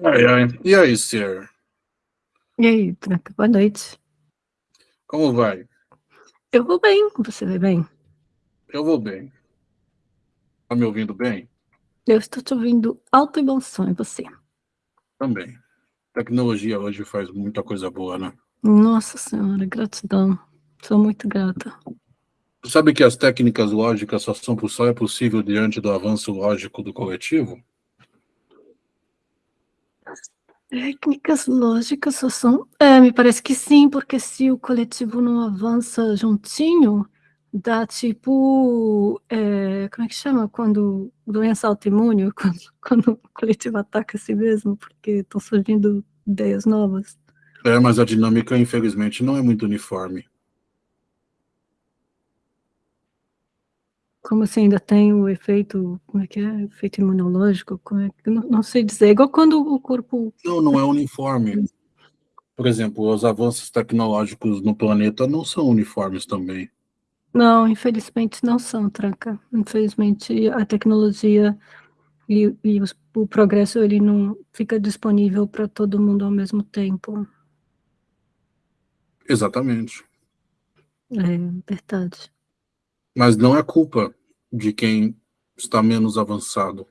Ai, ai. E aí, Sir? E aí, Tranca, boa noite. Como vai? Eu vou bem, você vai bem? Eu vou bem. Tá me ouvindo bem? Eu estou te ouvindo alto e bom som, e você? Também. Tecnologia hoje faz muita coisa boa, né? Nossa senhora, gratidão. Sou muito grata. Sabe que as técnicas lógicas só, são, só é possível diante do avanço lógico do coletivo? Técnicas lógicas só são... É, me parece que sim, porque se o coletivo não avança juntinho, dá tipo... É, como é que chama? Quando doença autoimune, quando, quando o coletivo ataca a si mesmo, porque estão surgindo ideias novas. É, mas a dinâmica, infelizmente, não é muito uniforme. Como assim, ainda tem o efeito, como é que é? Efeito imunológico? É que, não, não sei dizer, é igual quando o corpo... Não, não é uniforme. Por exemplo, os avanços tecnológicos no planeta não são uniformes também. Não, infelizmente não são, Tranca. Infelizmente a tecnologia e, e os, o progresso ele não fica disponível para todo mundo ao mesmo tempo. Exatamente. É verdade. Mas não é culpa de quem está menos avançado.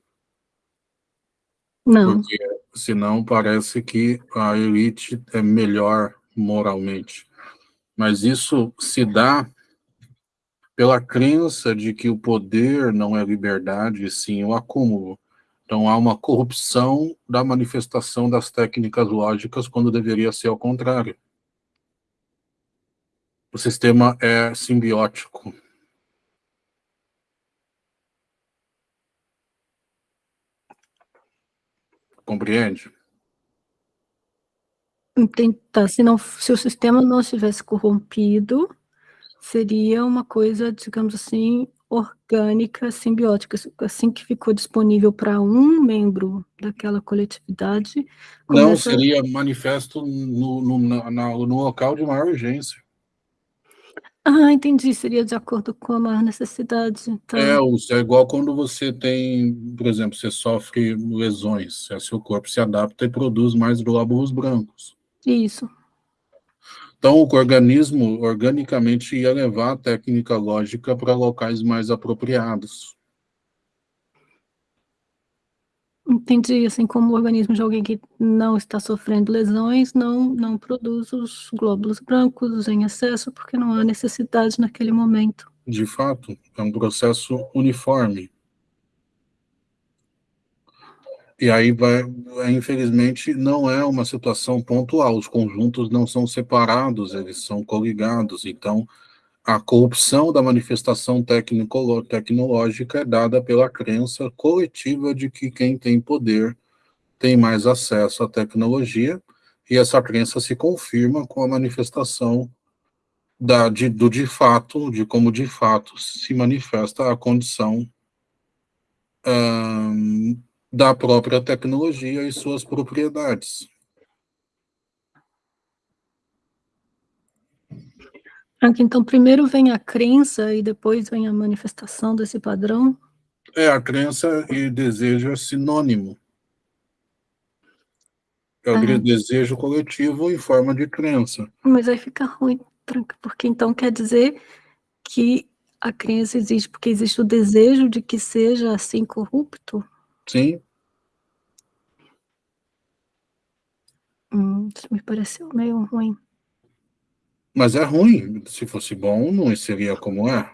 Não. Porque senão parece que a elite é melhor moralmente. Mas isso se dá pela crença de que o poder não é liberdade, sim o acúmulo. Então há uma corrupção da manifestação das técnicas lógicas quando deveria ser ao contrário. O sistema é simbiótico. Compreende? Tá, se, não, se o sistema não estivesse corrompido, seria uma coisa, digamos assim, orgânica, simbiótica, assim que ficou disponível para um membro daquela coletividade. Começa... Não, seria manifesto no, no, na, no local de maior urgência. Ah, entendi, seria de acordo com a maior necessidade. Então... É, é igual quando você tem, por exemplo, você sofre lesões, seu corpo se adapta e produz mais glóbulos brancos. Isso. Então, o organismo organicamente ia levar a técnica lógica para locais mais apropriados. Entendi, assim como o organismo de alguém que não está sofrendo lesões não, não produz os glóbulos brancos em excesso, porque não há necessidade naquele momento. De fato, é um processo uniforme. E aí, vai, infelizmente, não é uma situação pontual, os conjuntos não são separados, eles são coligados, então a corrupção da manifestação tecnológica é dada pela crença coletiva de que quem tem poder tem mais acesso à tecnologia, e essa crença se confirma com a manifestação da, de, do de fato, de como de fato se manifesta a condição hum, da própria tecnologia e suas propriedades. Então, primeiro vem a crença e depois vem a manifestação desse padrão? É, a crença e desejo é sinônimo. É o ah. desejo coletivo em forma de crença. Mas aí fica ruim, porque então quer dizer que a crença existe porque existe o desejo de que seja assim corrupto? Sim. Hum, isso me pareceu meio ruim. Mas é ruim. Se fosse bom, não seria como é.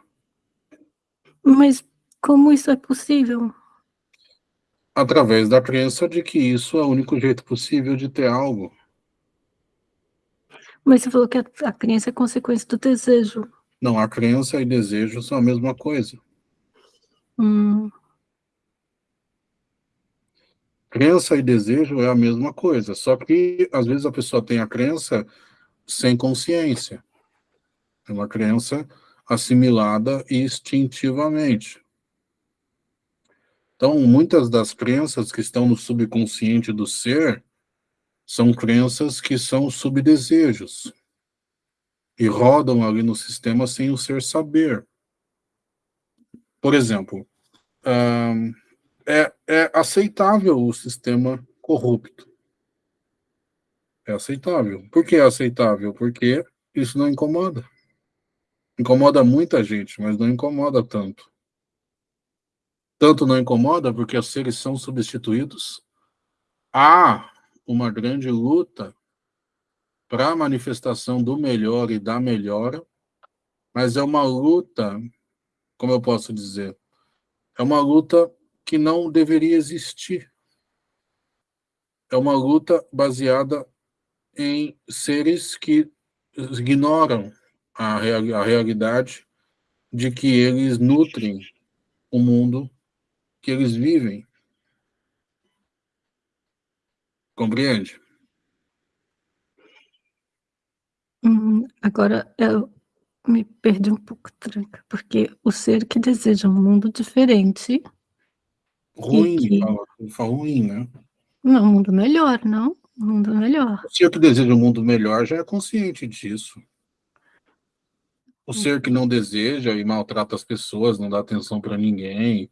Mas como isso é possível? Através da crença de que isso é o único jeito possível de ter algo. Mas você falou que a, a crença é consequência do desejo. Não, a crença e desejo são a mesma coisa. Hum. Crença e desejo é a mesma coisa, só que às vezes a pessoa tem a crença sem consciência. É uma crença assimilada instintivamente. Então, muitas das crenças que estão no subconsciente do ser são crenças que são subdesejos e rodam ali no sistema sem o ser saber. Por exemplo, é, é aceitável o sistema corrupto. É aceitável. Por que é aceitável? Porque isso não incomoda. Incomoda muita gente, mas não incomoda tanto. Tanto não incomoda porque os seres são substituídos. Há uma grande luta para a manifestação do melhor e da melhora, mas é uma luta, como eu posso dizer, é uma luta que não deveria existir. É uma luta baseada em seres que ignoram a, a realidade de que eles nutrem o mundo que eles vivem. Compreende? Hum, agora, eu me perdi um pouco, Tranca, porque o ser que deseja um mundo diferente... Ruim, que... fala, fala ruim, né? Não, um mundo melhor, não? Um mundo melhor. O ser que deseja um mundo melhor já é consciente disso. O ser que não deseja e maltrata as pessoas, não dá atenção para ninguém,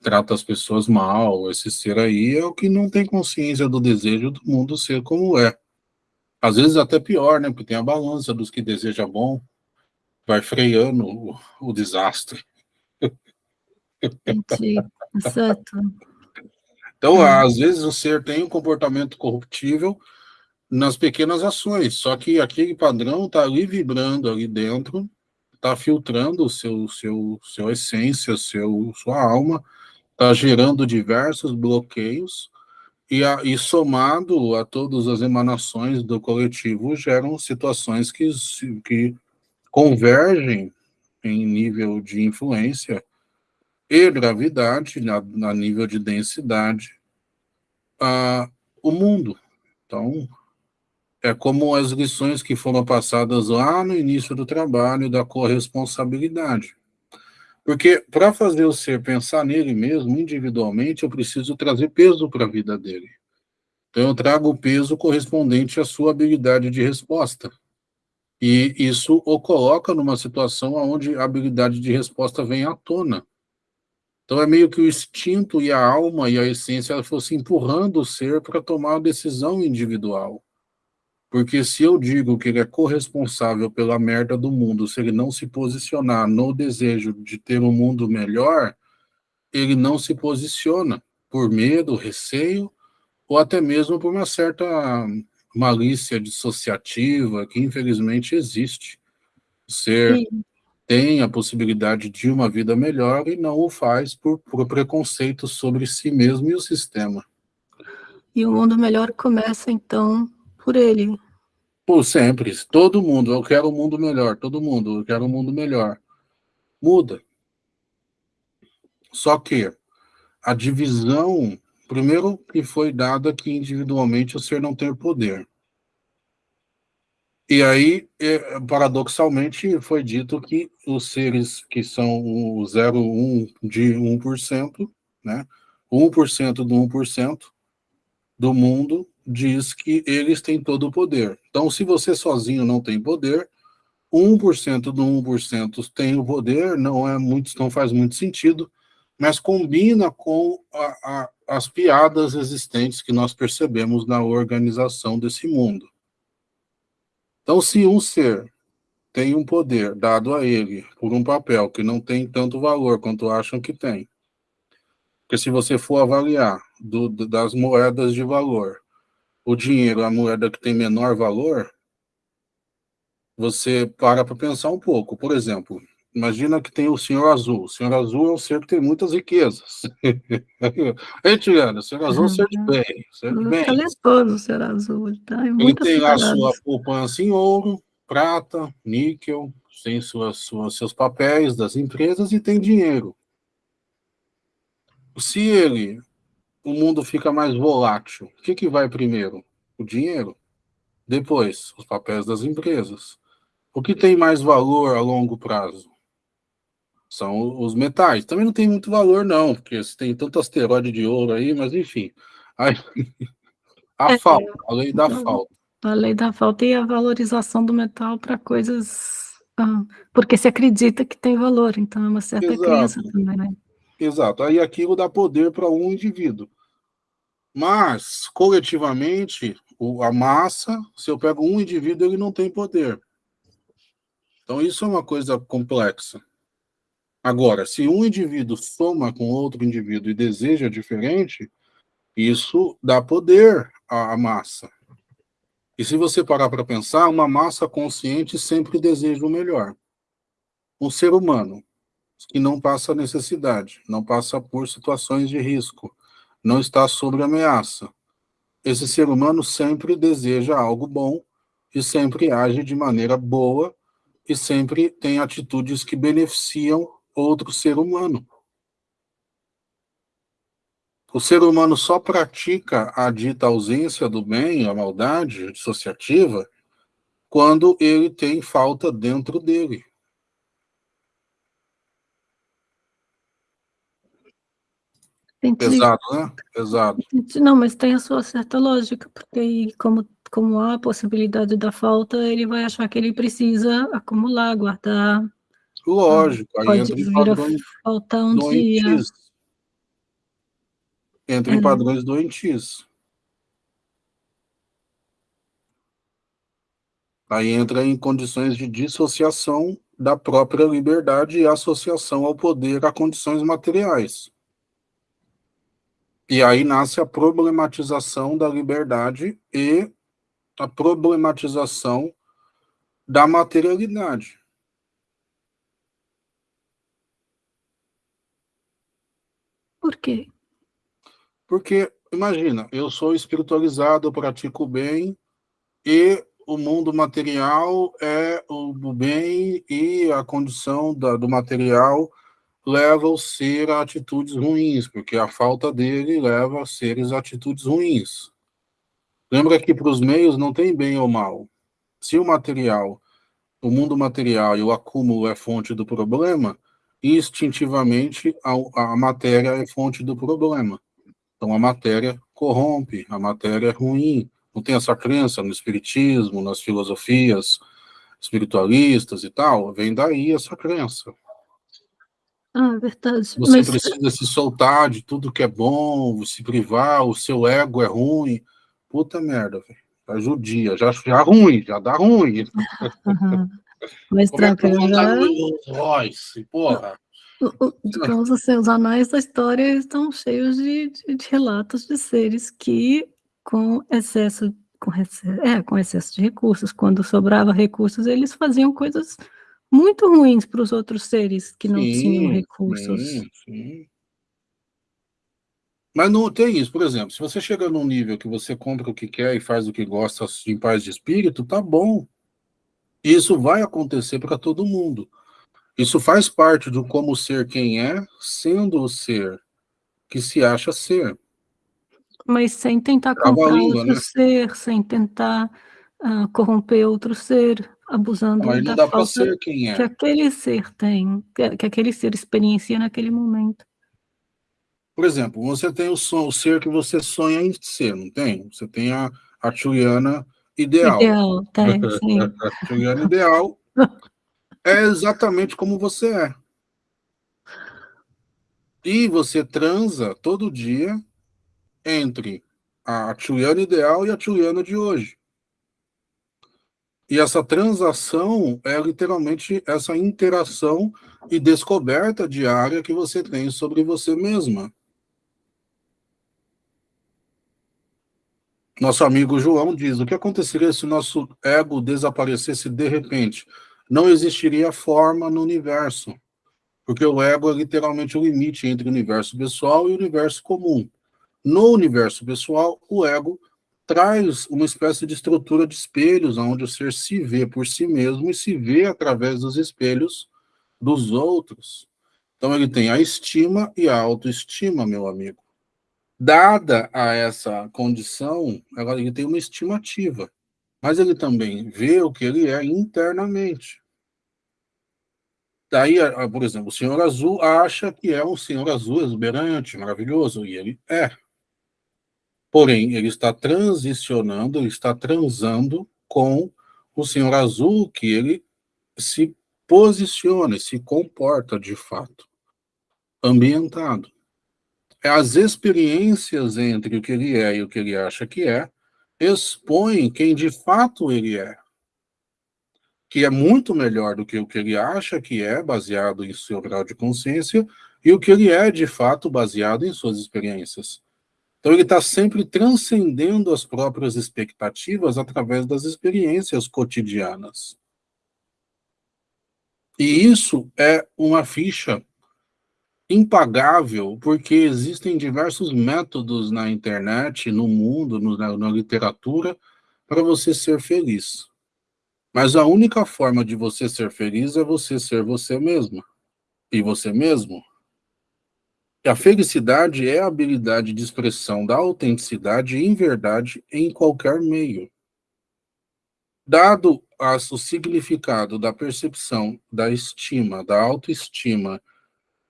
trata as pessoas mal, esse ser aí é o que não tem consciência do desejo do mundo ser como é. Às vezes até pior, né? Porque tem a balança dos que deseja bom, vai freando o, o desastre. Entendi, certo. Então, hum. às vezes o ser tem um comportamento corruptível nas pequenas ações, só que aquele padrão está ali vibrando ali dentro, está filtrando o seu, seu, seu essência, seu, sua alma, está gerando diversos bloqueios, e, a, e somado a todas as emanações do coletivo, geram situações que, que convergem em nível de influência e gravidade, na, na nível de densidade, a, o mundo. Então, é como as lições que foram passadas lá no início do trabalho da corresponsabilidade. Porque para fazer o ser pensar nele mesmo, individualmente, eu preciso trazer peso para a vida dele. Então eu trago o peso correspondente à sua habilidade de resposta. E isso o coloca numa situação onde a habilidade de resposta vem à tona. Então é meio que o instinto e a alma e a essência fossem empurrando o ser para tomar uma decisão individual. Porque se eu digo que ele é corresponsável pela merda do mundo, se ele não se posicionar no desejo de ter um mundo melhor, ele não se posiciona por medo, receio, ou até mesmo por uma certa malícia dissociativa que infelizmente existe. O ser Sim. Tem a possibilidade de uma vida melhor e não o faz por, por preconceito sobre si mesmo e o sistema. E o mundo melhor começa, então, por ele. Por sempre. Todo mundo. Eu quero um mundo melhor. Todo mundo. Eu quero um mundo melhor. Muda. Só que a divisão, primeiro que foi dada que individualmente o ser não tem poder. E aí, é, paradoxalmente, foi dito que os seres que são o 0,1 de 1%, né, 1% do 1% do mundo diz que eles têm todo o poder. Então, se você sozinho não tem poder, 1% do 1% tem o poder, não, é muito, não faz muito sentido, mas combina com a, a, as piadas existentes que nós percebemos na organização desse mundo. Então, se um ser tem um poder dado a ele por um papel que não tem tanto valor quanto acham que tem, porque se você for avaliar do, das moedas de valor, o dinheiro, a moeda que tem menor valor, você para para pensar um pouco. Por exemplo, imagina que tem o senhor azul. O senhor azul é um ser que tem muitas riquezas. Ei, Tiana, o senhor azul é um ser de bem. Ser de bem. O senhor azul. Ele, tá ele tem a sua poupança em ouro, prata, níquel, tem suas, suas, seus papéis das empresas e tem dinheiro. Se ele o mundo fica mais volátil. O que, que vai primeiro? O dinheiro. Depois, os papéis das empresas. O que tem mais valor a longo prazo? São os metais. Também não tem muito valor, não, porque tem tanto asteroide de ouro aí, mas enfim. Aí, a é, falta, a lei da falta. A lei da falta e a valorização do metal para coisas. Ah, porque se acredita que tem valor, então é uma certa Exato. crença também, né? Exato. Aí aquilo dá poder para um indivíduo. Mas, coletivamente, a massa, se eu pego um indivíduo, ele não tem poder. Então, isso é uma coisa complexa. Agora, se um indivíduo soma com outro indivíduo e deseja diferente, isso dá poder à massa. E se você parar para pensar, uma massa consciente sempre deseja o melhor. Um ser humano que não passa necessidade, não passa por situações de risco, não está sob ameaça. Esse ser humano sempre deseja algo bom e sempre age de maneira boa e sempre tem atitudes que beneficiam outro ser humano. O ser humano só pratica a dita ausência do bem, a maldade dissociativa, quando ele tem falta dentro dele. Pesado, né? Pesado. Não, mas tem a sua certa lógica, porque aí, como, como há a possibilidade da falta, ele vai achar que ele precisa acumular, guardar. Lógico, aí entra em padrões faltar um doentios. Dia. Entra é. em padrões doentios. Aí entra em condições de dissociação da própria liberdade e associação ao poder a condições materiais. E aí nasce a problematização da liberdade e a problematização da materialidade. Por quê? Porque, imagina, eu sou espiritualizado, pratico o bem, e o mundo material é o bem e a condição da, do material leva o ser a atitudes ruins, porque a falta dele leva os seres a atitudes ruins. Lembra que para os meios não tem bem ou mal. Se o material, o mundo material e o acúmulo é fonte do problema, instintivamente a, a matéria é fonte do problema. Então a matéria corrompe, a matéria é ruim. Não tem essa crença no espiritismo, nas filosofias espiritualistas e tal, vem daí essa crença. Ah, verdade. Você Mas... precisa se soltar de tudo que é bom, se privar, o seu ego é ruim. Puta merda, velho. Tá judia, já, já ruim, já dá ruim. Uhum. Mas Como tranquilo, é. Royce, porra. Digamos assim, os anais da história estão cheios de, de, de relatos de seres que, com excesso, com, excesso, é, com excesso de recursos, quando sobrava recursos, eles faziam coisas muito ruins para os outros seres que não sim, tinham recursos. Sim, sim. Mas não tem isso, por exemplo, se você chega num nível que você compra o que quer e faz o que gosta em paz de espírito, tá bom. Isso vai acontecer para todo mundo. Isso faz parte do como ser quem é, sendo o ser que se acha ser. Mas sem tentar comprar outro né? ser, sem tentar uh, corromper outro ser, abusando Mas não da falta ser quem é. que aquele ser tem, que, que, aquele ser experiencia naquele momento. Por exemplo, você tem o, son, o ser que você sonha em ser, não tem? Você tem a, a Juliana ideal. Ideal, tem, sim. a Juliana ideal é exatamente como você é. E você transa todo dia entre a Juliana ideal e a Juliana de hoje. E essa transação é literalmente essa interação e descoberta diária que você tem sobre você mesma. Nosso amigo João diz, o que aconteceria se nosso ego desaparecesse de repente? Não existiria forma no universo, porque o ego é literalmente o limite entre o universo pessoal e o universo comum. No universo pessoal, o ego traz uma espécie de estrutura de espelhos, onde o ser se vê por si mesmo e se vê através dos espelhos dos outros. Então ele tem a estima e a autoestima, meu amigo. Dada a essa condição, ele tem uma estimativa, mas ele também vê o que ele é internamente. Daí, por exemplo, o senhor azul acha que é um senhor azul exuberante, maravilhoso, e ele é. Porém, ele está transicionando, ele está transando com o Senhor Azul, que ele se posiciona se comporta de fato. ambientado. É as experiências entre o que ele é e o que ele acha que é, expõem quem de fato ele é, que é muito melhor do que o que ele acha que é, baseado em seu grau de consciência, e o que ele é, de fato, baseado em suas experiências. Então, ele está sempre transcendendo as próprias expectativas através das experiências cotidianas. E isso é uma ficha impagável, porque existem diversos métodos na internet, no mundo, no, na, na literatura, para você ser feliz. Mas a única forma de você ser feliz é você ser você mesma. E você mesmo. A felicidade é a habilidade de expressão da autenticidade em verdade em qualquer meio. Dado o significado da percepção, da estima, da autoestima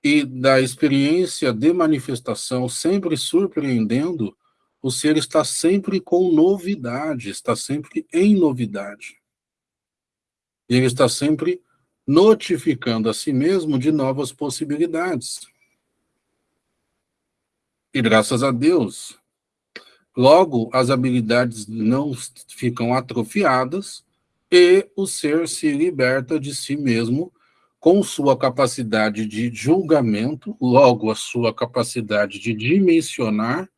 e da experiência de manifestação sempre surpreendendo, o ser está sempre com novidade, está sempre em novidade. E ele está sempre notificando a si mesmo de novas possibilidades. E graças a Deus, logo as habilidades não ficam atrofiadas e o ser se liberta de si mesmo com sua capacidade de julgamento, logo a sua capacidade de dimensionar,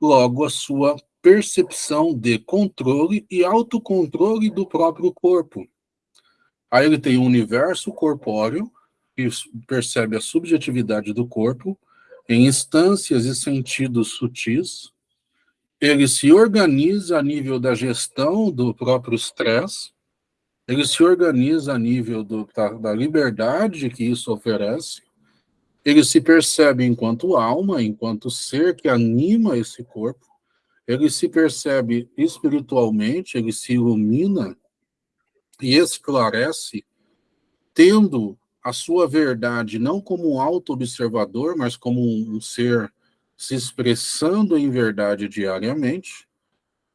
logo a sua percepção de controle e autocontrole do próprio corpo. Aí ele tem um universo corpóreo, que percebe a subjetividade do corpo, em instâncias e sentidos sutis, ele se organiza a nível da gestão do próprio estresse, ele se organiza a nível do, da, da liberdade que isso oferece, ele se percebe enquanto alma, enquanto ser que anima esse corpo, ele se percebe espiritualmente, ele se ilumina e esclarece, tendo a sua verdade não como um auto-observador, mas como um ser se expressando em verdade diariamente,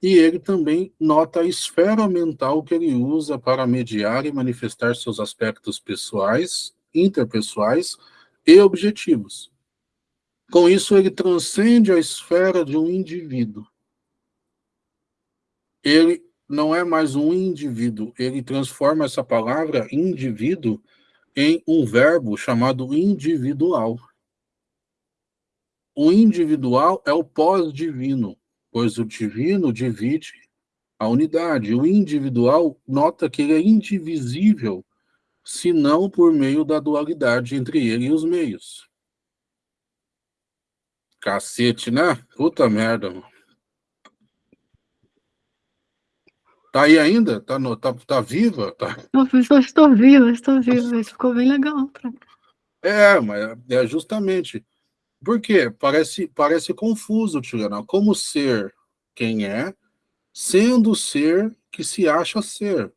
e ele também nota a esfera mental que ele usa para mediar e manifestar seus aspectos pessoais, interpessoais e objetivos. Com isso, ele transcende a esfera de um indivíduo. Ele não é mais um indivíduo, ele transforma essa palavra indivíduo em um verbo chamado individual. O individual é o pós-divino, pois o divino divide a unidade. O individual nota que ele é indivisível, se não por meio da dualidade entre ele e os meios. Cacete, né? Puta merda, mano. Tá aí ainda? Tá, no, tá, tá viva? Tá... Professor, estou viva, estou viva. Isso ficou bem legal. É, mas é justamente. Por quê? Parece, parece confuso, Tirana. Como ser quem é, sendo o ser que se acha ser.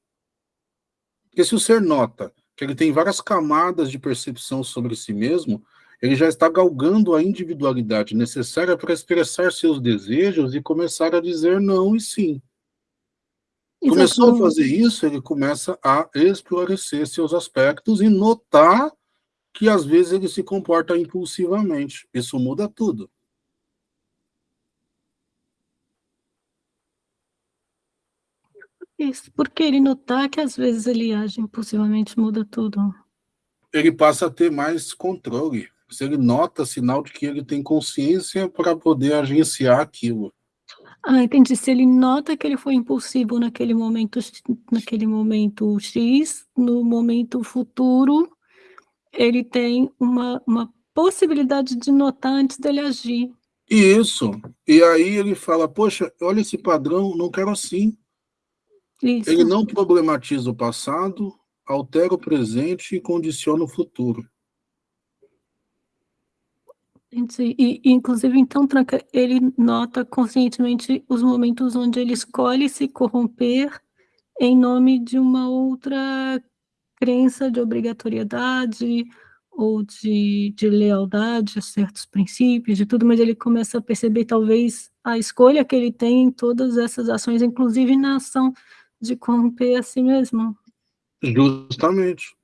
Porque se o ser nota que ele tem várias camadas de percepção sobre si mesmo, ele já está galgando a individualidade necessária para expressar seus desejos e começar a dizer não e sim. Começou a fazer isso, ele começa a esclarecer seus aspectos e notar que às vezes ele se comporta impulsivamente. Isso muda tudo. Isso, porque ele notar que às vezes ele age impulsivamente muda tudo. Ele passa a ter mais controle. Se ele nota sinal de que ele tem consciência para poder agenciar aquilo. Ah, entendi. Se ele nota que ele foi impulsivo naquele momento, naquele momento X, no momento futuro, ele tem uma, uma possibilidade de notar antes dele agir. Isso. E aí ele fala, poxa, olha esse padrão, não quero assim. Isso. Ele não problematiza o passado, altera o presente e condiciona o futuro. E, inclusive, então, Tranca, ele nota conscientemente os momentos onde ele escolhe se corromper em nome de uma outra crença de obrigatoriedade ou de, de lealdade a certos princípios, de tudo, mas ele começa a perceber, talvez, a escolha que ele tem em todas essas ações, inclusive na ação de corromper a si mesmo. Justamente.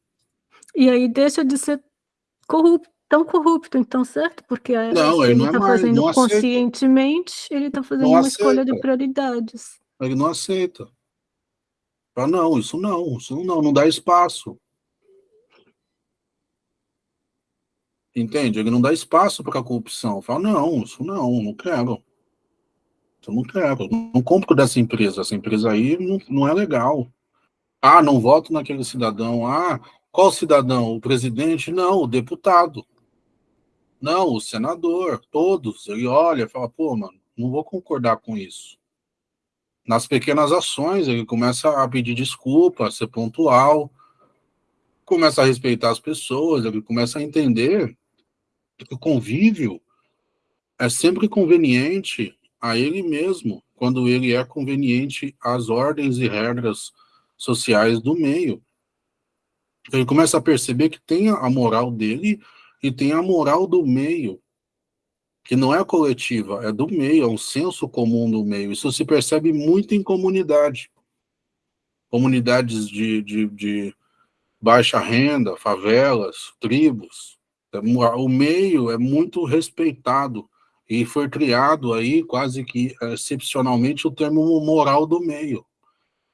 E aí deixa de ser corrupto tão corrupto, então, certo? Porque é, não, ele está é mais, fazendo conscientemente, ele está fazendo não uma aceita. escolha de prioridades. Ele não aceita. Fala, não, isso não, isso não, não dá espaço. Entende? Ele não dá espaço para a corrupção. Fala, não, isso não, não quero. Isso não quero. Não compro dessa empresa. Essa empresa aí não, não é legal. Ah, não voto naquele cidadão. Ah, qual cidadão? O presidente? Não, o deputado. Não, o senador. Todos. Ele olha e fala, pô, mano, não vou concordar com isso. Nas pequenas ações, ele começa a pedir desculpa, a ser pontual, começa a respeitar as pessoas, ele começa a entender que o convívio é sempre conveniente a ele mesmo, quando ele é conveniente às ordens e regras sociais do meio. Ele começa a perceber que tem a moral dele e tem a moral do meio, que não é coletiva, é do meio, é um senso comum do meio. Isso se percebe muito em comunidade. Comunidades de, de, de baixa renda, favelas, tribos, o meio é muito respeitado e foi criado aí quase que excepcionalmente o termo moral do meio.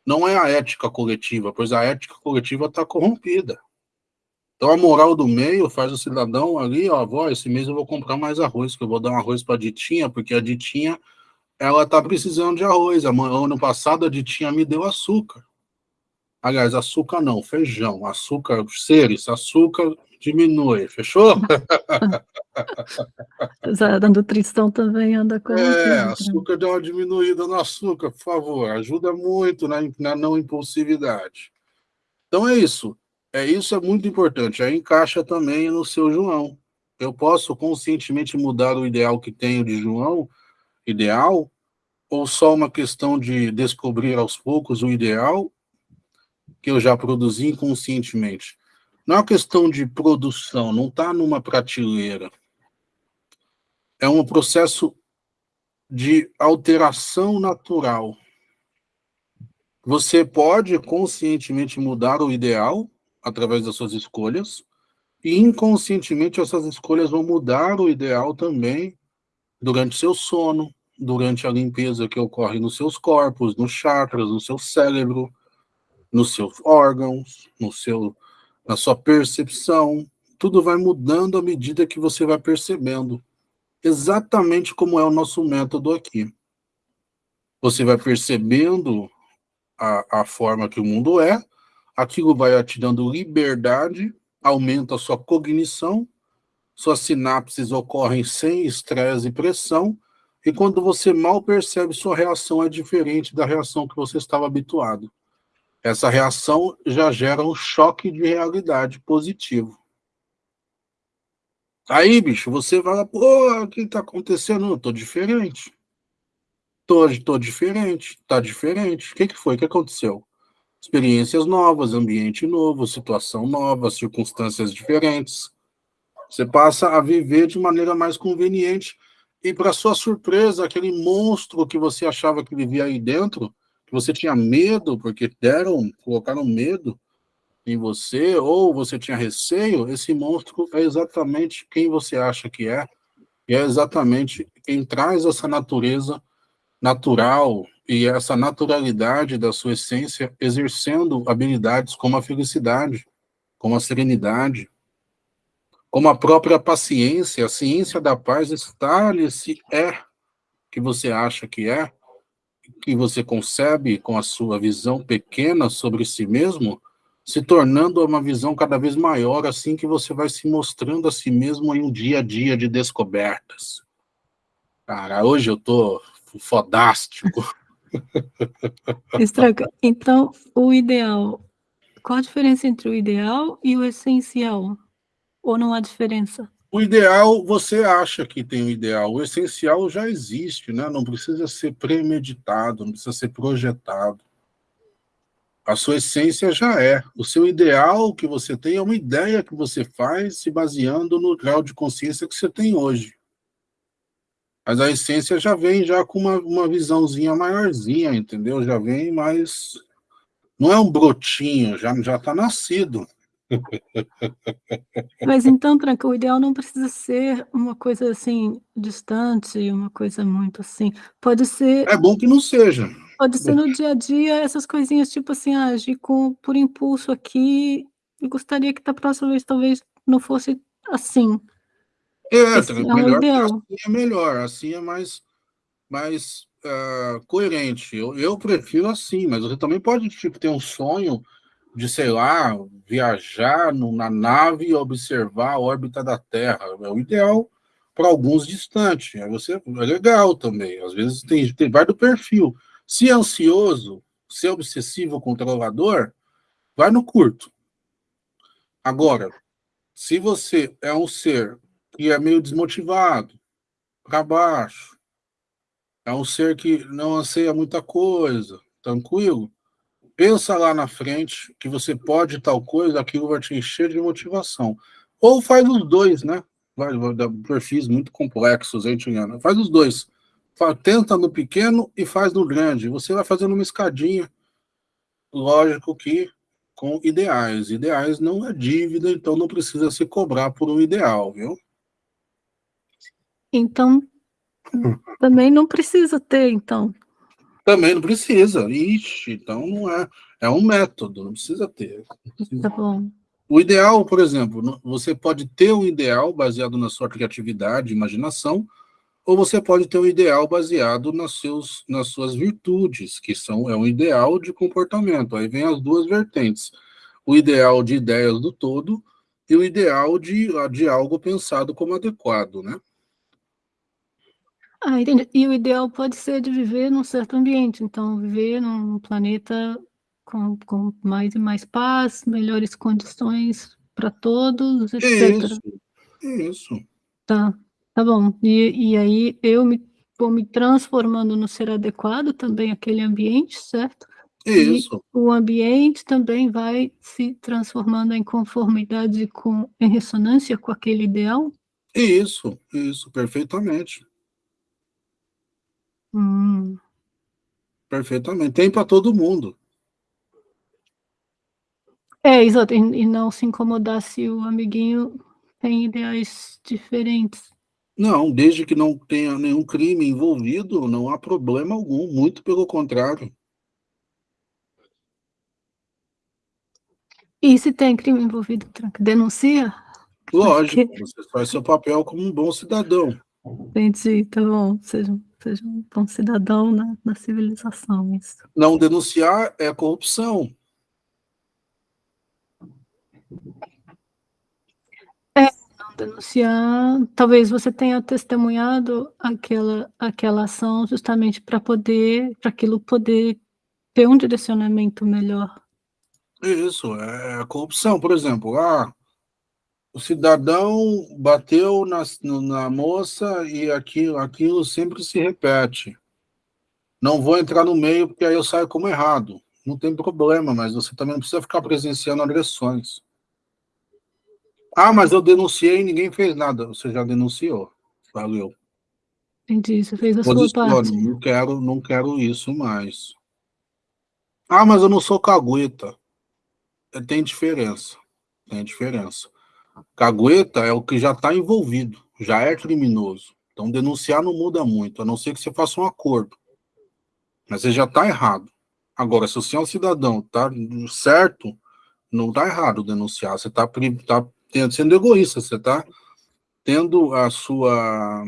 Não é a ética coletiva, pois a ética coletiva está corrompida. Então a moral do meio faz o cidadão ali, ó, vó, esse mês eu vou comprar mais arroz, que eu vou dar um arroz para a Ditinha, porque a Ditinha, ela está precisando de arroz. Ano passado a Ditinha me deu açúcar. Aliás, açúcar não, feijão, açúcar, seres, açúcar diminui, fechou? a nutrição também anda com. É, açúcar dá uma diminuída no açúcar, por favor, ajuda muito na, na não impulsividade. Então é isso. É isso é muito importante. Aí encaixa também no seu João. Eu posso conscientemente mudar o ideal que tenho de João, ideal, ou só uma questão de descobrir aos poucos o ideal que eu já produzi inconscientemente? Não é uma questão de produção, não está numa prateleira. É um processo de alteração natural. Você pode conscientemente mudar o ideal através das suas escolhas, e inconscientemente essas escolhas vão mudar o ideal também durante seu sono, durante a limpeza que ocorre nos seus corpos, nos chakras, no seu cérebro, nos seus órgãos, no seu na sua percepção, tudo vai mudando à medida que você vai percebendo. Exatamente como é o nosso método aqui. Você vai percebendo a, a forma que o mundo é, aquilo vai te dando liberdade, aumenta a sua cognição, suas sinapses ocorrem sem estresse e pressão, e quando você mal percebe, sua reação é diferente da reação que você estava habituado essa reação já gera um choque de realidade positivo. Aí, bicho, você fala, pô, o que está acontecendo? Eu tô diferente. Tô, tô diferente, tá diferente. O que, que foi? O que aconteceu? Experiências novas, ambiente novo, situação nova, circunstâncias diferentes. Você passa a viver de maneira mais conveniente. E, para sua surpresa, aquele monstro que você achava que vivia aí dentro que você tinha medo, porque deram, colocaram medo em você, ou você tinha receio, esse monstro é exatamente quem você acha que é, e é exatamente quem traz essa natureza natural e essa naturalidade da sua essência, exercendo habilidades como a felicidade, como a serenidade, como a própria paciência, a ciência da paz está nesse é que você acha que é, que você concebe com a sua visão pequena sobre si mesmo, se tornando uma visão cada vez maior, assim que você vai se mostrando a si mesmo em um dia a dia de descobertas. Cara, hoje eu tô fodástico. Estraga. Então, o ideal, qual a diferença entre o ideal e o essencial? Ou não há diferença? O ideal, você acha que tem o ideal. O essencial já existe, né? Não precisa ser premeditado, não precisa ser projetado. A sua essência já é. O seu ideal que você tem é uma ideia que você faz se baseando no grau de consciência que você tem hoje. Mas a essência já vem já com uma, uma visãozinha maiorzinha, entendeu? Já vem mais... Não é um brotinho, já já está nascido. Mas então, Tranca, o ideal não precisa ser uma coisa, assim, distante, uma coisa muito assim, pode ser É bom que não seja. pode ser no dia a dia essas coisinhas, tipo assim: "Ah, agir com por impulso aqui, e gostaria que da próxima vez talvez não fosse assim". É, Esse é o melhor assim é melhor, assim é mais mais, hã, coerente. Eu eu prefiro assim, mas você também pode, tipo, ter um sonho de, sei lá, viajar no na nave e observar a órbita da Terra, é o ideal pra alguns distante, aí você é legal também, às vezes tem tem vai do perfil. Se é ansioso, se é obsessivo controlador, vai no curto. Agora, se você é um ser que é meio desmotivado, pra baixo, é um ser que não anseia muita coisa, tranquilo, pensa lá na frente que você pode tal coisa, aquilo vai te encher de motivação. Ou faz os 2, né, vai vai dar perfis muito complexos aí, Juliana, faz os 2, fa tenta no pequeno e faz no grande, você vai fazendo uma escadinha. Lógico que com ideais, ideais não é dívida, então não precisa se cobrar por um ideal, viu. Então, também não precisa ter, então. Também não precisa, ixi, então não é é um método, não precisa ter, não Tá precisa bom. o ideal, por exemplo, você pode ter um ideal baseado na sua criatividade, imaginação, ou você pode ter um ideal baseado nas seus nas suas virtudes, que são é um ideal de comportamento, aí vem as 2 vertentes, o ideal de ideias do todo, e o ideal de de algo pensado como adequado, né. Ah, entendi. E o ideal pode ser de viver num certo ambiente, então viver num planeta com com mais e mais paz, melhores condições pra todos, etcétera. Isso, isso. Tá, tá bom. E e aí eu me vou me transformando no ser adequado também àquele ambiente, certo? E Isso. o ambiente também vai se transformando em conformidade com em ressonância com aquele ideal? Isso, isso, perfeitamente. Hum. Perfeitamente, tem pra todo mundo. É, exato, e e não se incomodar se o amiguinho tem ideais diferentes. Não, desde que não tenha nenhum crime envolvido, não há problema algum, muito pelo contrário. E se tem crime envolvido, Tranca, denuncia? Lógico, Porque você faz seu papel como um bom cidadão. Entendi, tá bom, seja um seja um bom cidadão na na civilização, isso. Não denunciar é corrupção. É, não denunciar talvez você tenha testemunhado aquela aquela ação justamente pra poder pra aquilo poder ter um direcionamento melhor. Isso, é é corrupção, por exemplo, ah, o cidadão bateu no na moça e aquilo aquilo sempre se repete. Não vou entrar no meio, porque aí eu saio como errado. Não tem problema, mas você também não precisa ficar presenciando agressões. "Ah, mas eu denunciei e ninguém fez nada", você já denunciou, valeu. Entendi, você fez a sua parte. não quero não quero isso mais. "Ah, mas eu não sou cagueta", eh, tem diferença, tem diferença. Cagueta é o que já tá envolvido, já é criminoso, então denunciar não muda muito, a não ser que você faça um acordo. Mas você já tá errado. Agora, se você é um cidadão, tá certo, não tá errado denunciar, você tá pri tá ten sendo egoísta, você tá tendo a sua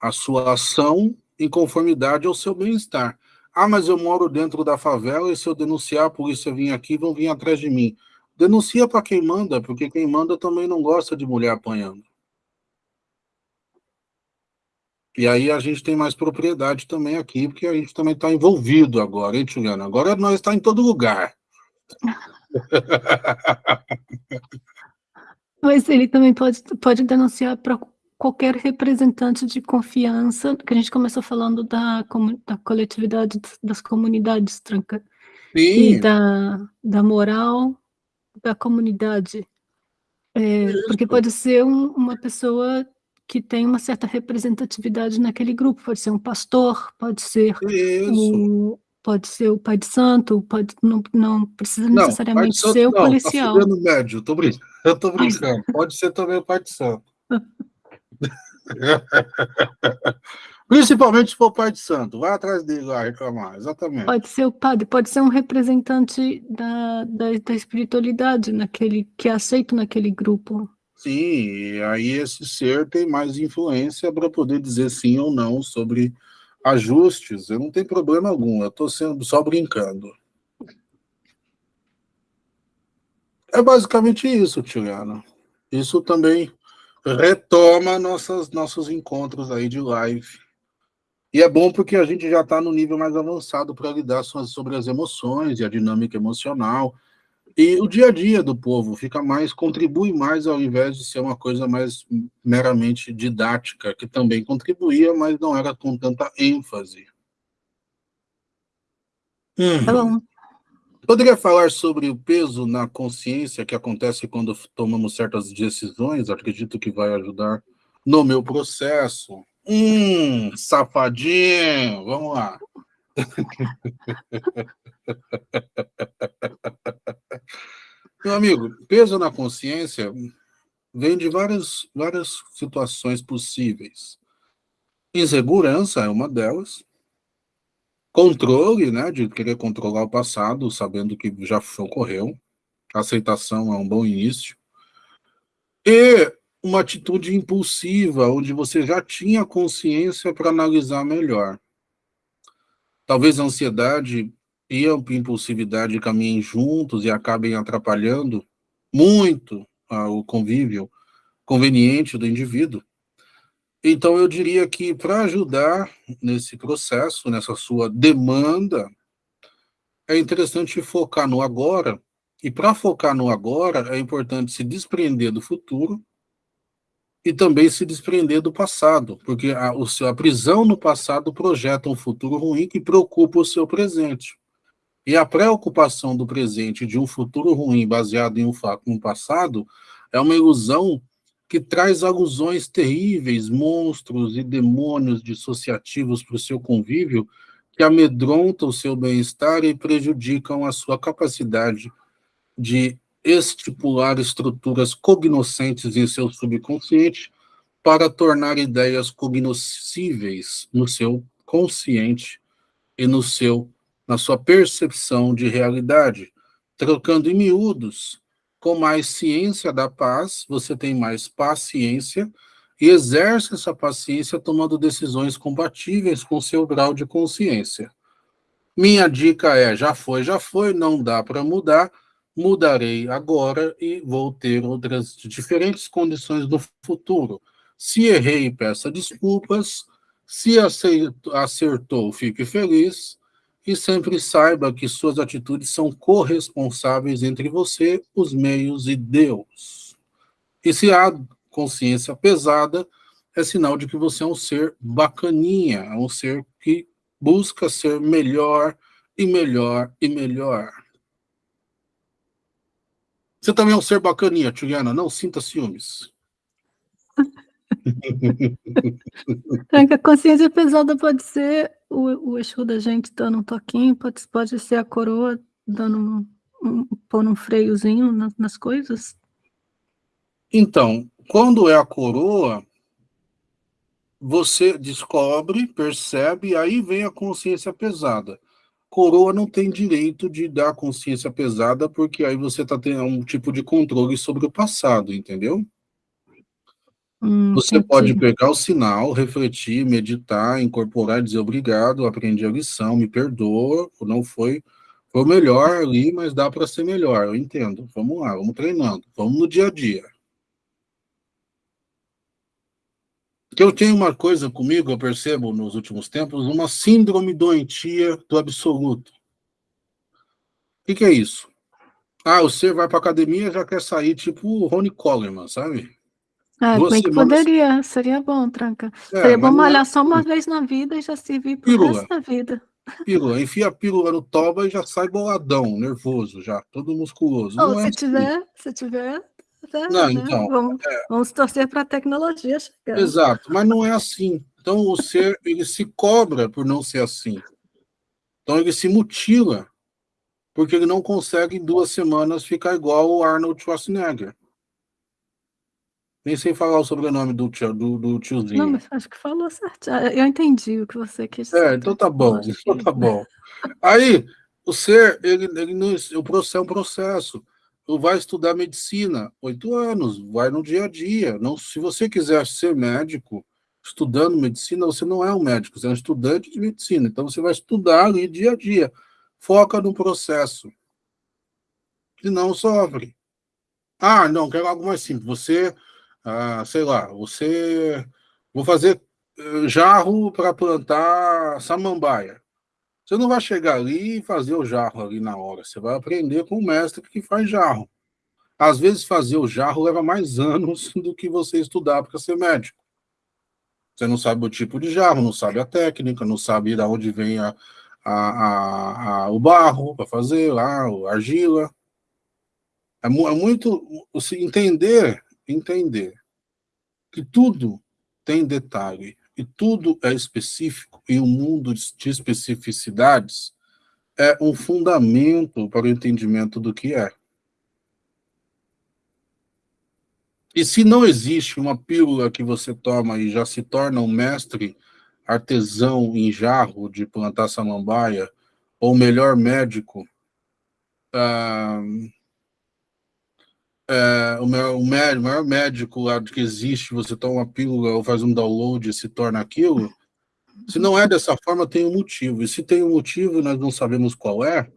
a sua ação em conformidade ao seu bem-estar. "Ah, mas eu moro dentro da favela e se eu denunciar, a polícia vim aqui, vão vir atrás de mim". Denuncia pra quem manda, porque quem manda também não gosta de mulher apanhando. E aí a gente tem mais propriedade também aqui, porque a gente também tá envolvido agora, hein, Juliana, agora nós tá em todo lugar. Mas ele também pode pode denunciar pra qualquer representante de confiança, que a gente começou falando da da coletividade das comunidades, Tranca, e Sim. da da moral da comunidade. Eh, porque pode ser um uma pessoa que tem uma certa representatividade naquele grupo, pode ser um pastor, pode ser pode ser o pai de santo, pode, não, não precisa não, necessariamente santo, ser o não, policial. Tá médio, tô brincando, eu tô brincando. Pode ser também o pai de santo. Principalmente se for pai de santo, vai atrás dele lá reclamar, exatamente. Pode ser o padre, pode ser um representante da, da, da espiritualidade naquele, que é aceito naquele grupo. Sim, aí esse ser tem mais influência para poder dizer sim ou não sobre ajustes. Eu não tenho problema algum, eu estou sendo só brincando. É basicamente isso, Tiliano. Isso também retoma nossas, nossos encontros aí de live e é bom porque a gente já está no nível mais avançado para lidar sobre as emoções e a dinâmica emocional. E o dia a dia do povo fica mais, contribui mais ao invés de ser uma coisa mais meramente didática, que também contribuía, mas não era com tanta ênfase. Hum. Tá bom. Poderia falar sobre o peso na consciência que acontece quando tomamos certas decisões? Acredito que vai ajudar no meu processo. Hum, safadinho, vamos lá. Meu amigo, peso na consciência vem de várias, várias situações possíveis. Insegurança é uma delas. Controle, né, de querer controlar o passado, sabendo que já ocorreu. Aceitação é um bom início. E uma atitude impulsiva, onde você já tinha consciência para analisar melhor. Talvez a ansiedade e a impulsividade caminhem juntos e acabem atrapalhando muito ah, o convívio conveniente do indivíduo. Então, eu diria que para ajudar nesse processo, nessa sua demanda, é interessante focar no agora, e para focar no agora, é importante se desprender do futuro e também se desprender do passado, porque a, o seu, a prisão no passado projeta um futuro ruim que preocupa o seu presente. E a preocupação do presente de um futuro ruim baseado em um, um passado é uma ilusão que traz alusões terríveis, monstros e demônios dissociativos para o seu convívio, que amedrontam o seu bem-estar e prejudicam a sua capacidade de estipular estruturas cognoscentes em seu subconsciente para tornar ideias cognoscíveis no seu consciente e no seu na sua percepção de realidade, trocando em miúdos. Com mais ciência da paz, você tem mais paciência e exerce essa paciência tomando decisões compatíveis com seu grau de consciência. Minha dica é: já foi, já foi, não dá para mudar, mudarei agora e vou ter outras diferentes condições no futuro. Se errei, peça desculpas. Se acertou, fique feliz. E sempre saiba que suas atitudes são corresponsáveis entre você, os meios e Deus. E se há consciência pesada, é sinal de que você é um ser bacaninha, é um ser que busca ser melhor e melhor e melhor. Você também é um ser bacaninha, Juliana, não sinta ciúmes. É a consciência pesada pode ser o, o eixo da gente dando um toquinho, pode, pode ser a coroa dando um, um, pondo um freiozinho nas, nas coisas? Então, quando é a coroa, você descobre, percebe, aí vem a consciência pesada coroa não tem direito de dar consciência pesada, porque aí você está tendo um tipo de controle sobre o passado, entendeu? Hum, você entendi. pode pegar o sinal, refletir, meditar, incorporar, dizer obrigado, aprendi a lição, me perdoa, não foi, foi o melhor ali, mas dá para ser melhor, eu entendo. Vamos lá, vamos treinando, vamos no dia a dia. Que eu tenho uma coisa comigo, eu percebo nos últimos tempos, uma síndrome doentia do absoluto. O que, que, é isso? Ah, você vai para academia e já quer sair tipo o Rony Coleman, sabe? Ah, Duas bem que poderia, seria bom, Tranca. É, seria bom malhar é... só uma vez na vida e já servir para o resto da vida. Pílula, enfia a pílula no toba e já sai boladão, nervoso já, todo musculoso. Oh, se, é tiver, assim. se tiver, não, né? então, vamos, é... vamos torcer para a tecnologia chegar. Exato, mas não é assim. Então o ser ele se cobra por não ser assim. Então ele se mutila, porque ele não consegue em duas semanas ficar igual o Arnold Schwarzenegger. Nem sei falar o sobrenome do, tio, do, do tiozinho. Não, mas acho que falou certo. Ah, eu entendi o que você quis dizer. É, então tá bom, então tá bom. Aí, o ser, ele, ele não, o processo é um processo. Tu vai estudar medicina, oito anos, vai no dia a dia. Não, se você quiser ser médico, estudando medicina, você não é um médico, você é um estudante de medicina. Então, você vai estudar ali dia a dia. Foca no processo. E não sofre. Ah, não, quero algo mais simples. Você ah, sei lá, você vou fazer eh, jarro para plantar samambaia. Você não vai chegar ali e fazer o jarro ali na hora, você vai aprender com o mestre que faz jarro. Às vezes fazer o jarro leva mais anos do que você estudar para ser médico. Você não sabe o tipo de jarro, não sabe a técnica, não sabe de onde vem a, a, a, o barro para fazer lá, a argila. É, é muito... Entender entender que tudo tem detalhe e tudo é específico e o um mundo de especificidades é um fundamento para o entendimento do que é. E se não existe uma pílula que você toma e já se torna um mestre artesão em jarro de plantar samambaia, ou melhor médico, ah, é, o, maior, o, maior médico lá que existe, você toma uma pílula ou faz um download e se torna aquilo, se não é dessa forma, tem um motivo. E se tem um motivo e nós não sabemos qual é,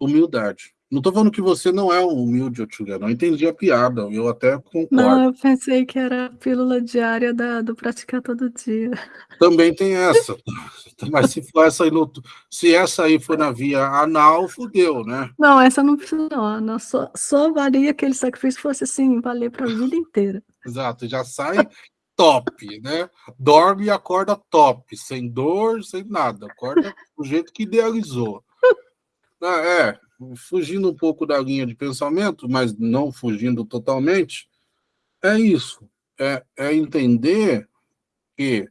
humildade. Não estou falando que você não é um humilde, Otulha, não entendi a piada, eu até concordo. Não, eu pensei que era a pílula diária da, do praticar todo dia. Também tem essa, mas se for essa aí, no, se essa aí for na via anal, fudeu, né? Não, essa não precisa não, não só, só valia aquele sacrifício fosse assim, valer para a vida inteira. Exato, já sai top, né? Dorme e acorda top, sem dor, sem nada, acorda do jeito que idealizou. É, fugindo um pouco da linha de pensamento, mas não fugindo totalmente, é isso. É, é entender que,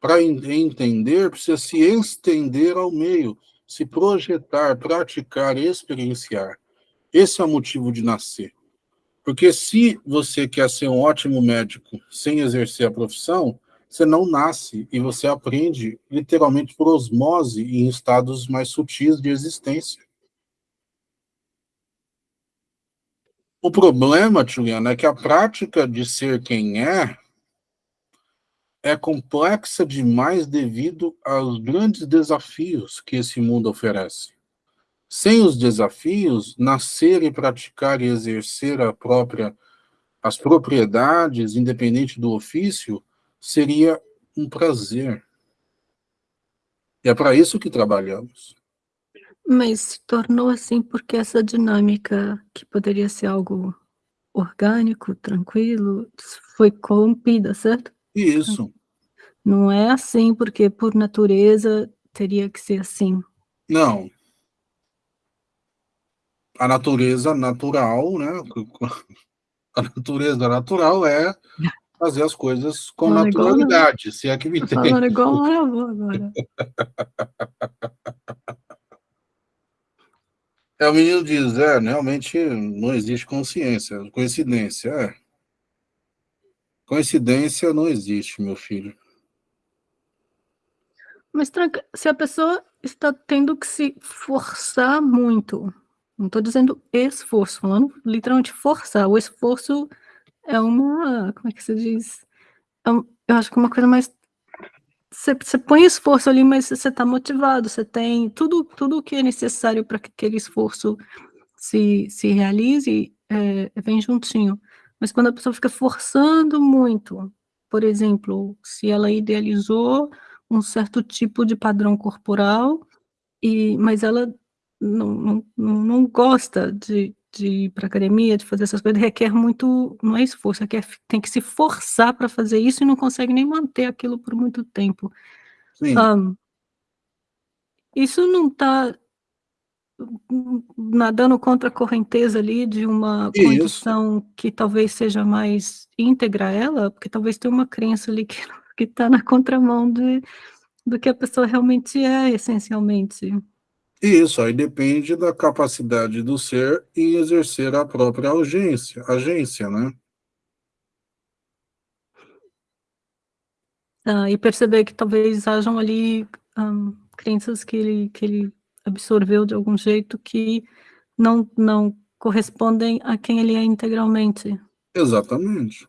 para entender, precisa se estender ao meio, se projetar, praticar, experienciar. Esse é o motivo de nascer. Porque se você quer ser um ótimo médico sem exercer a profissão, você não nasce e você aprende literalmente por osmose em estados mais sutis de existência. O problema, Juliana, é que a prática de ser quem é é complexa demais devido aos grandes desafios que esse mundo oferece. Sem os desafios, nascer e praticar e exercer a própria, as propriedades, independente do ofício, seria um prazer. E é para isso que trabalhamos. Mas se tornou assim porque essa dinâmica, que poderia ser algo orgânico, tranquilo, foi corrompida, certo? Isso. Não é assim porque, por natureza, teria que ser assim. Não. A natureza natural, né? A natureza natural é fazer as coisas com Fala naturalidade, igual, se é que me tem. Falando igual agora. É, o menino diz, é, realmente não existe consciência, coincidência, é. Coincidência não existe, meu filho. Mas se a pessoa está tendo que se forçar muito, não estou dizendo esforço, falando literalmente forçar, o esforço é uma, como é que se diz? É eu acho que é uma coisa mais você, põe esforço ali, mas você está motivado, você tem tudo, tudo o que é necessário para que aquele esforço se, se realize, é, vem juntinho. Mas quando a pessoa fica forçando muito, por exemplo, se ela idealizou um certo tipo de padrão corporal, e, mas ela não, não, não gosta de, de ir para academia, de fazer essas coisas, requer muito, não é esforço, requer, tem que se forçar para fazer isso e não consegue nem manter aquilo por muito tempo. Um, isso não está nadando contra a correnteza ali de uma isso. condição que talvez seja mais íntegra a ela, porque talvez tenha uma crença ali que está na contramão de, do que a pessoa realmente é, essencialmente. Isso, aí depende da capacidade do ser em exercer a própria agência, agência né? Ah, e perceber que talvez hajam ali um, crenças que ele, que ele absorveu de algum jeito que não, não correspondem a quem ele é integralmente. Exatamente.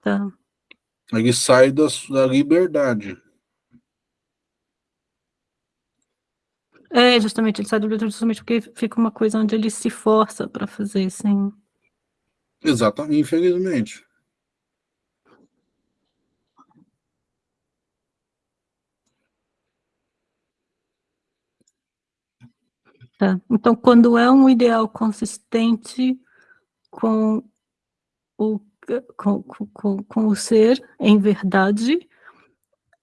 Tá. Ele sai da, da liberdade. É, justamente, ele sai do livro justamente porque fica uma coisa onde ele se força para fazer, sim. Exatamente, infelizmente. Tá. Então, quando é um ideal consistente com o, com, com, com o ser, em verdade,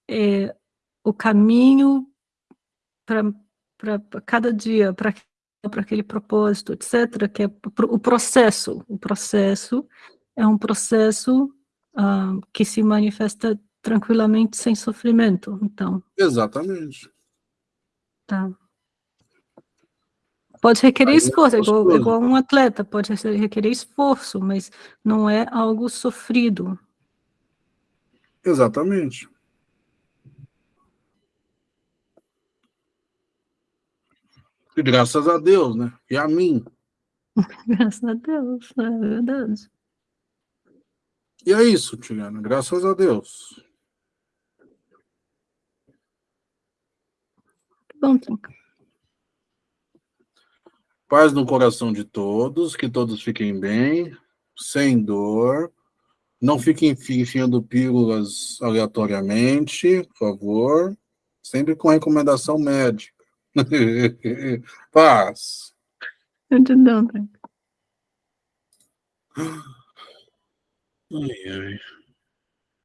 é, o caminho para para cada dia, para aquele propósito, etc., que é o processo. O processo é um processo uh, que se manifesta tranquilamente, sem sofrimento, então. Exatamente. Tá. Pode requerer é esforço, é igual, igual um atleta, pode requerer esforço, mas não é algo sofrido. Exatamente. E graças a Deus, né? E a mim. graças a Deus, é verdade. E é isso, Tigana, graças a Deus. Bom, Trinca. Paz no coração de todos, que todos fiquem bem, sem dor. Não fiquem enfiando pílulas aleatoriamente, por favor. Sempre com recomendação médica. Paz. Não, Ai, ai.